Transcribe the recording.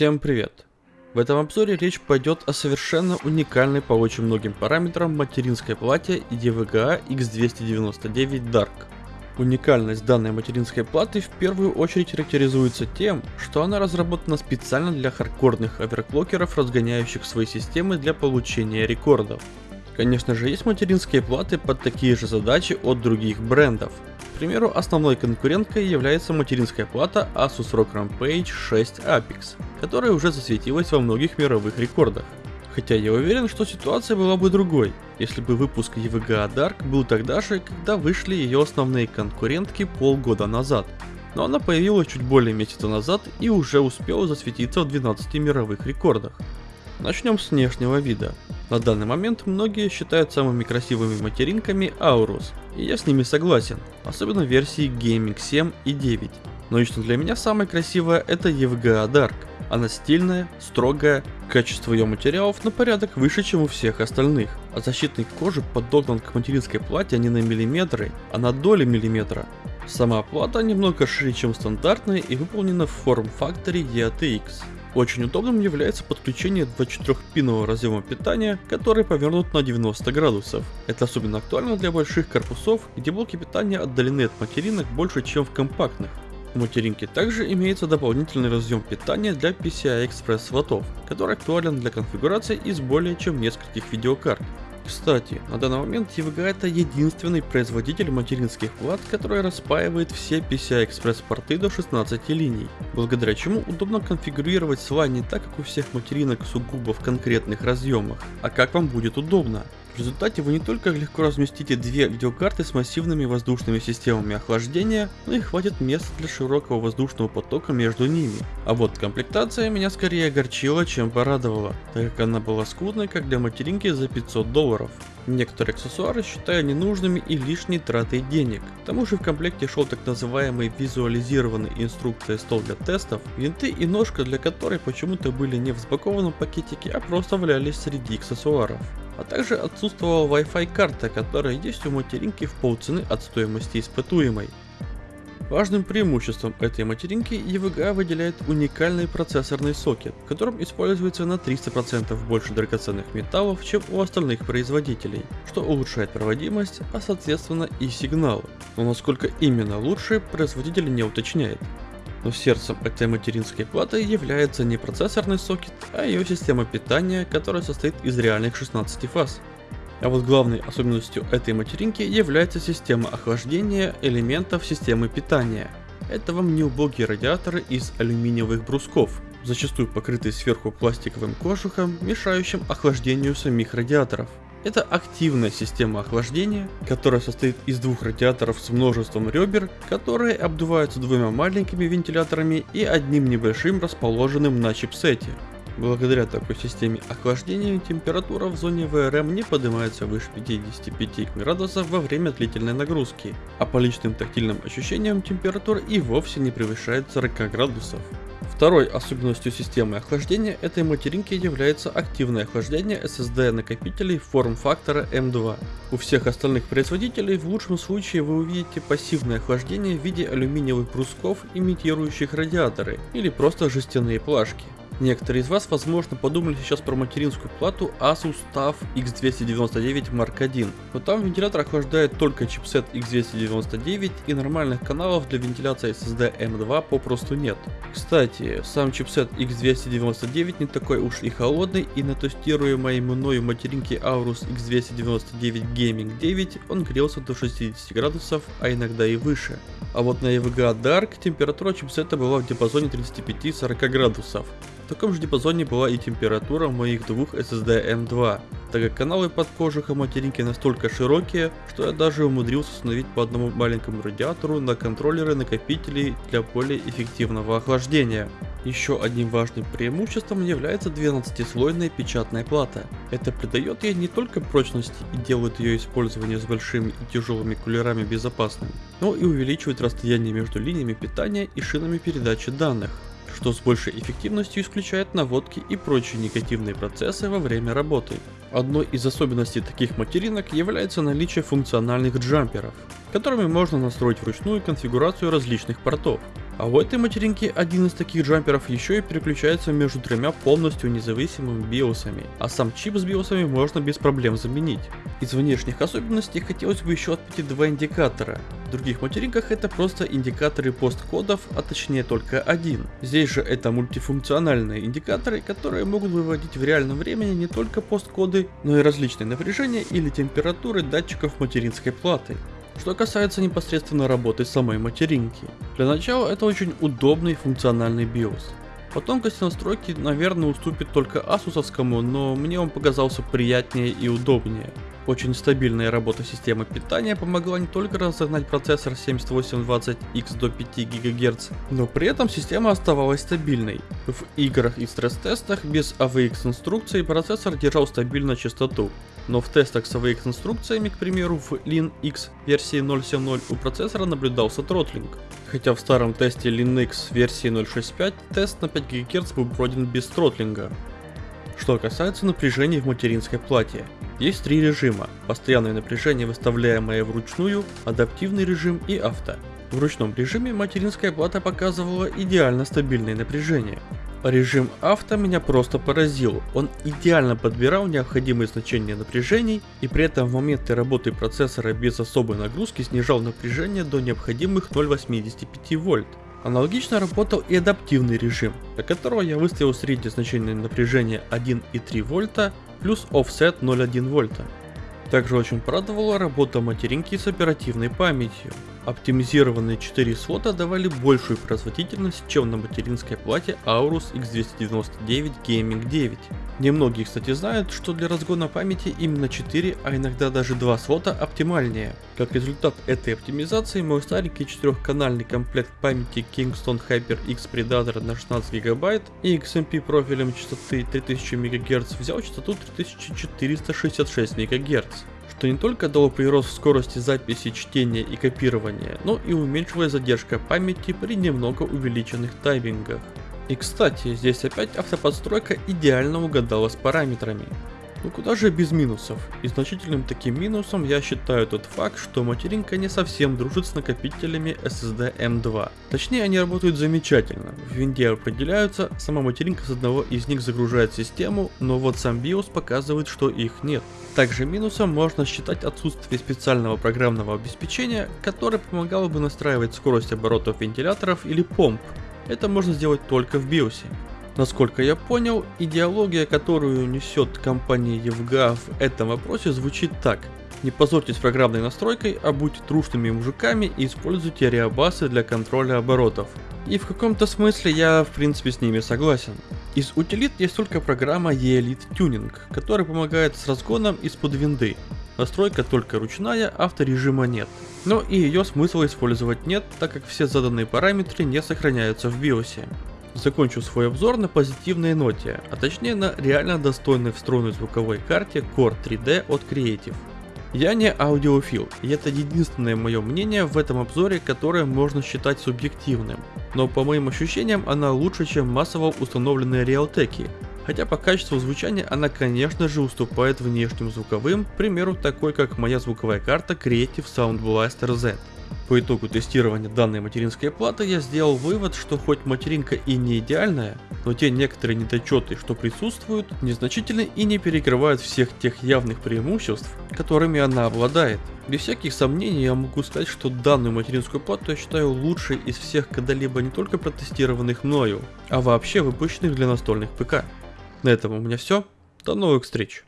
Всем привет! В этом обзоре речь пойдет о совершенно уникальной по очень многим параметрам материнской плате EVGA X299 Dark. Уникальность данной материнской платы в первую очередь характеризуется тем, что она разработана специально для хардкорных оверклокеров, разгоняющих свои системы для получения рекордов. Конечно же, есть материнские платы под такие же задачи от других брендов. К примеру, основной конкуренткой является материнская плата Asus ROG Rampage 6 Apex, которая уже засветилась во многих мировых рекордах. Хотя я уверен, что ситуация была бы другой, если бы выпуск EVGA Dark был тогда же, когда вышли ее основные конкурентки полгода назад. Но она появилась чуть более месяца назад и уже успела засветиться в 12 мировых рекордах. Начнем с внешнего вида. На данный момент многие считают самыми красивыми материнками Aorus, и я с ними согласен, особенно версии Gaming 7 и 9. Но лично для меня самая красивая это EVGA Dark. Она стильная, строгая, качество ее материалов на порядок выше, чем у всех остальных. А защитный кожи подогнан к материнской плате не на миллиметры, а на доли миллиметра. Сама плата немного шире, чем стандартная и выполнена в форм-факторе EATX. Очень удобным является подключение 24-пинового разъема питания, который повернут на 90 градусов. Это особенно актуально для больших корпусов, где блоки питания отдалены от материнок больше, чем в компактных. У материнки также имеется дополнительный разъем питания для PCI Express слотов, который актуален для конфигурации из более чем нескольких видеокарт. Кстати, на данный момент EVGA это единственный производитель материнских плат, который распаивает все PCI-Express порты до 16 линий, благодаря чему удобно конфигурировать SLA не так, как у всех материнок сугубо в конкретных разъемах, а как вам будет удобно. Результате вы не только легко разместите две видеокарты с массивными воздушными системами охлаждения, но и хватит места для широкого воздушного потока между ними. А вот комплектация меня скорее огорчила, чем порадовала, так как она была скудной как для материнки за 500 долларов. Некоторые аксессуары считаю ненужными и лишней тратой денег. К тому же в комплекте шел так называемый визуализированный инструкция стол для тестов, винты и ножка для которой почему-то были не в сбакованном пакетике, а просто валялись среди аксессуаров а также отсутствовала Wi-Fi карта, которая есть у материнки в полцены от стоимости испытуемой. Важным преимуществом этой материнки EVGA выделяет уникальный процессорный сокет, в котором используется на 300% больше драгоценных металлов, чем у остальных производителей, что улучшает проводимость, а соответственно и сигналы. Но насколько именно лучше, производитель не уточняет. Но сердцем этой материнской платы является не процессорный сокет, а ее система питания, которая состоит из реальных 16 фаз. А вот главной особенностью этой материнки является система охлаждения элементов системы питания. Это вам не убогие радиаторы из алюминиевых брусков, зачастую покрытые сверху пластиковым кожухом, мешающим охлаждению самих радиаторов. Это активная система охлаждения, которая состоит из двух радиаторов с множеством ребер, которые обдуваются двумя маленькими вентиляторами и одним небольшим расположенным на чипсете. Благодаря такой системе охлаждения температура в зоне ВРМ не поднимается выше 55 градусов во время длительной нагрузки, а по личным тактильным ощущениям температура и вовсе не превышает 40 градусов. Второй особенностью системы охлаждения этой материнки является активное охлаждение SSD накопителей форм-фактора M2. У всех остальных производителей в лучшем случае вы увидите пассивное охлаждение в виде алюминиевых брусков, имитирующих радиаторы, или просто жестяные плашки. Некоторые из вас, возможно, подумали сейчас про материнскую плату Asus TUF X299 Mark I, но там вентилятор охлаждает только чипсет X299 и нормальных каналов для вентиляции SSD M2 попросту нет. Кстати, сам чипсет X299 не такой уж и холодный и на тестируемой мною материнке Aorus X299 Gaming 9 он грелся до 60 градусов, а иногда и выше. А вот на EVGA Dark температура чипсета была в диапазоне 35-40 градусов. Таком же диапазоне была и температура моих двух SSD M2, так как каналы под кожухом материнки настолько широкие, что я даже умудрился установить по одному маленькому радиатору на контроллеры накопителей для более эффективного охлаждения. Еще одним важным преимуществом является 12-слойная печатная плата. Это придает ей не только прочности и делает ее использование с большими и тяжелыми кулерами безопасным, но и увеличивает расстояние между линиями питания и шинами передачи данных что с большей эффективностью исключает наводки и прочие негативные процессы во время работы. Одной из особенностей таких материнок является наличие функциональных джамперов, которыми можно настроить вручную конфигурацию различных портов. А у этой материнки один из таких джамперов еще и переключается между тремя полностью независимыми биосами, а сам чип с биосами можно без проблем заменить. Из внешних особенностей хотелось бы еще отметить два индикатора. В других материнках это просто индикаторы посткодов, а точнее только один. Здесь же это мультифункциональные индикаторы, которые могут выводить в реальном времени не только посткоды, но и различные напряжения или температуры датчиков материнской платы. Что касается непосредственно работы самой материнки. Для начала это очень удобный функциональный BIOS. По тонкости настройки, наверное, уступит только асусовскому, но мне он показался приятнее и удобнее. Очень стабильная работа системы питания помогла не только разогнать процессор 7820X до 5 ГГц, но при этом система оставалась стабильной. В играх и стресс-тестах без AVX инструкций процессор держал стабильную частоту, но в тестах с AVX инструкциями, к примеру, в Linux версии 0.7.0 у процессора наблюдался тротлинг. Хотя в старом тесте Linux версии 0.6.5 тест на 5 ГГц был пройден без тротлинга. Что касается напряжения в материнской плате. Есть три режима. Постоянное напряжение, выставляемое вручную, адаптивный режим и авто. В ручном режиме материнская плата показывала идеально стабильное напряжение. Режим авто меня просто поразил, он идеально подбирал необходимые значения напряжений и при этом в моменты работы процессора без особой нагрузки снижал напряжение до необходимых 0,85 вольт. Аналогично работал и адаптивный режим, для которого я выставил среднее значение напряжения 1,3 вольта плюс offset 0,1 вольта. Также очень порадовала работа материнки с оперативной памятью. Оптимизированные 4 слота давали большую производительность, чем на материнской плате Aorus X299 Gaming 9. Немногие, кстати, знают, что для разгона памяти именно 4, а иногда даже 2 слота оптимальнее. Как результат этой оптимизации, мой старенький 4-канальный комплект памяти Kingston HyperX Predator на 16 ГБ и XMP профилем частоты 3000 МГц взял частоту 3466 МГц что не только дало прирост в скорости записи, чтения и копирования, но и уменьшилась задержка памяти при немного увеличенных таймингах. И кстати, здесь опять автоподстройка идеально угадала с параметрами. Ну куда же без минусов? И значительным таким минусом я считаю тот факт, что материнка не совсем дружит с накопителями SSD M2. Точнее они работают замечательно, в винде определяются, сама материнка с одного из них загружает систему, но вот сам BIOS показывает, что их нет. Также минусом можно считать отсутствие специального программного обеспечения, которое помогало бы настраивать скорость оборотов вентиляторов или помп. Это можно сделать только в BIOS. Насколько я понял, идеология, которую несет компания EVGA в этом вопросе звучит так. Не позорьтесь программной настройкой, а будьте трушными мужиками и используйте реабасы для контроля оборотов. И в каком-то смысле я в принципе с ними согласен. Из утилит есть только программа E-Elite Tuning, которая помогает с разгоном из-под винды. Настройка только ручная, авторежима нет. Но и ее смысла использовать нет, так как все заданные параметры не сохраняются в BIOS. Закончу свой обзор на позитивной ноте, а точнее на реально достойной встроенной звуковой карте Core 3D от Creative. Я не аудиофил, и это единственное мое мнение в этом обзоре, которое можно считать субъективным. Но по моим ощущениям она лучше, чем массово установленные реалтеки. Хотя по качеству звучания она конечно же уступает внешним звуковым, к примеру такой как моя звуковая карта Creative Sound Blaster Z. По итогу тестирования данной материнской платы я сделал вывод, что хоть материнка и не идеальная, но те некоторые недочеты, что присутствуют, незначительны и не перекрывают всех тех явных преимуществ, которыми она обладает. Без всяких сомнений я могу сказать, что данную материнскую плату я считаю лучшей из всех когда-либо не только протестированных мною, а вообще выпущенных для настольных ПК. На этом у меня все. До новых встреч.